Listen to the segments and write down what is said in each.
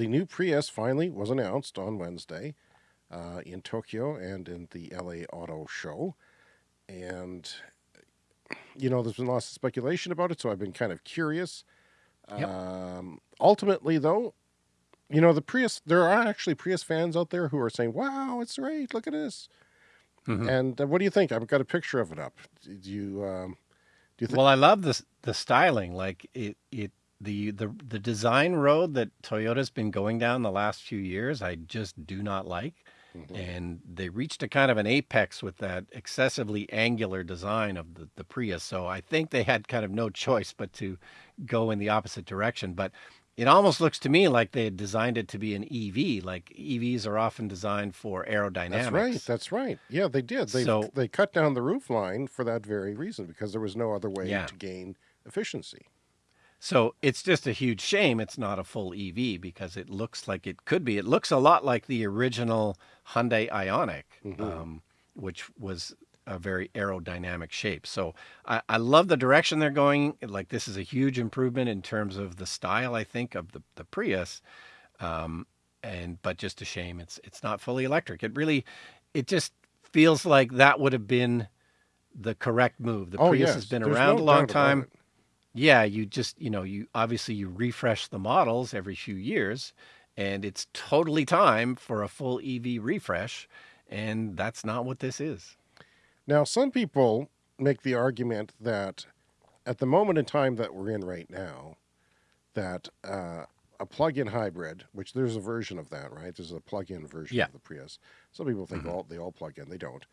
the new Prius finally was announced on Wednesday uh, in Tokyo and in the LA Auto Show. And, you know, there's been lots of speculation about it, so I've been kind of curious. Yep. Um, ultimately, though, you know, the Prius, there are actually Prius fans out there who are saying, wow, it's great. Look at this. Mm -hmm. And uh, what do you think? I've got a picture of it up. Do you, um, do you think? Well, I love the, the styling. Like it, it, the, the, the design road that Toyota's been going down the last few years, I just do not like. Mm -hmm. And they reached a kind of an apex with that excessively angular design of the, the Prius. So I think they had kind of no choice but to go in the opposite direction. But it almost looks to me like they had designed it to be an EV. Like EVs are often designed for aerodynamics. That's right. That's right. Yeah, they did. They so, they cut down the roof line for that very reason because there was no other way yeah. to gain efficiency. So it's just a huge shame it's not a full EV because it looks like it could be. It looks a lot like the original Hyundai Ioniq, mm -hmm. um, which was a very aerodynamic shape. So I, I, love the direction they're going. Like this is a huge improvement in terms of the style, I think, of the, the Prius. Um, and but just a shame it's it's not fully electric. It really it just feels like that would have been the correct move. The oh, Prius yes. has been There's around no a long time. Yeah, you just, you know, you obviously you refresh the models every few years and it's totally time for a full EV refresh and that's not what this is. Now, some people make the argument that at the moment in time that we're in right now, that uh, a plug-in hybrid, which there's a version of that, right? There's a plug-in version yeah. of the Prius. Some people think -hmm. all they all plug in. They don't.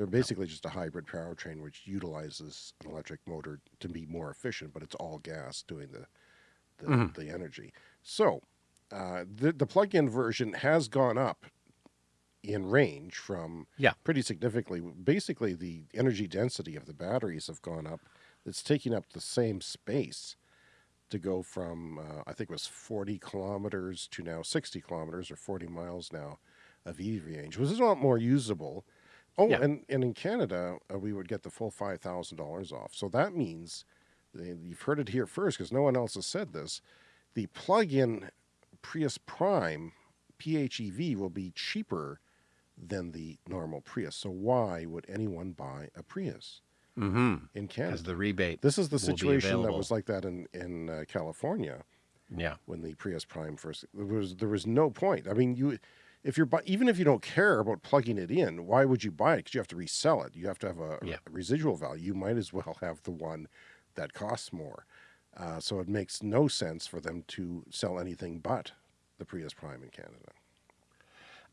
They're basically just a hybrid powertrain which utilizes an electric motor to be more efficient, but it's all gas doing the the, mm the energy. So uh, the the plug-in version has gone up in range from yeah. pretty significantly. Basically, the energy density of the batteries have gone up. It's taking up the same space to go from, uh, I think it was 40 kilometers to now 60 kilometers or 40 miles now of EV range, which is a lot more usable. Oh, yeah. and, and in Canada, uh, we would get the full $5,000 off. So that means, you've heard it here first because no one else has said this, the plug-in Prius Prime PHEV will be cheaper than the normal Prius. So why would anyone buy a Prius mm -hmm. in Canada? As the rebate. This is the situation that was like that in in uh, California. Yeah. When the Prius Prime first, there was there was no point. I mean, you if you're even if you don't care about plugging it in, why would you buy it? Because you have to resell it. You have to have a, yeah. a, residual value. You might as well have the one that costs more. Uh, so it makes no sense for them to sell anything but the Prius Prime in Canada.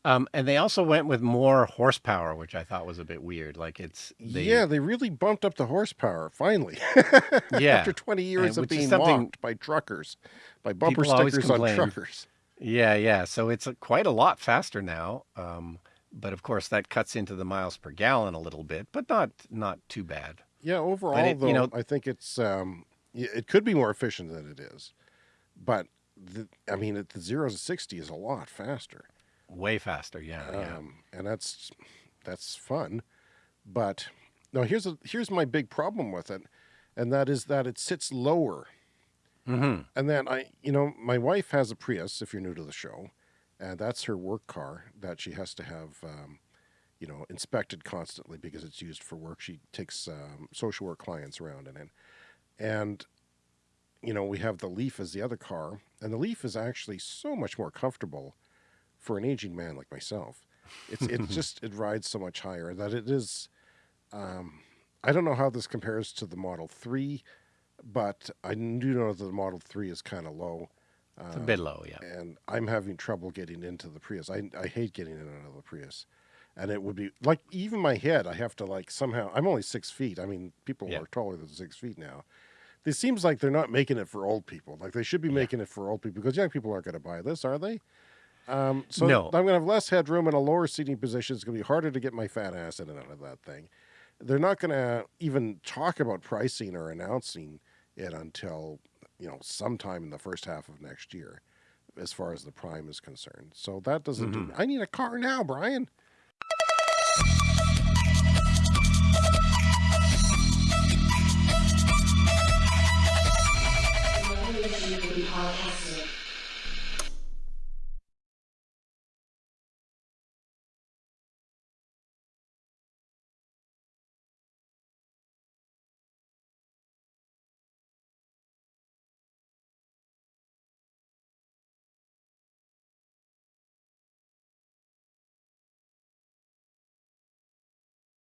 Um, and they also went with more horsepower, which I thought was a bit weird. Like it's they, yeah, they really bumped up the horsepower finally. yeah, after twenty years and, of being mocked by truckers, by bumper stickers on truckers. Yeah, yeah. So it's a, quite a lot faster now. Um, but of course, that cuts into the miles per gallon a little bit, but not not too bad. Yeah, overall, it, though, you know, I think it's um, it could be more efficient than it is, but the, I mean, at the zero to sixty is a lot faster. Way faster, yeah, um, yeah. And that's that's fun, but no. Here's a here's my big problem with it, and that is that it sits lower. Mm -hmm. And then I, you know, my wife has a Prius. If you're new to the show, and that's her work car that she has to have, um, you know, inspected constantly because it's used for work. She takes um, social work clients around in it, and you know, we have the Leaf as the other car, and the Leaf is actually so much more comfortable for an aging man like myself. It's it just it rides so much higher that it is. Um, I don't know how this compares to the Model Three, but I do know that the Model Three is kind of low. It's a bit low, yeah. And I'm having trouble getting into the Prius. I I hate getting in and out of the Prius, and it would be like even my head. I have to like somehow. I'm only six feet. I mean, people yeah. are taller than six feet now. It seems like they're not making it for old people. Like they should be yeah. making it for old people because young people aren't going to buy this, are they? Um, so no. I'm going to have less headroom and a lower seating position. It's going to be harder to get my fat ass in and out of that thing. They're not going to even talk about pricing or announcing it until, you know, sometime in the first half of next year, as far as the Prime is concerned. So that doesn't mm -hmm. do. Mm-hmm. I need a car now, Brian.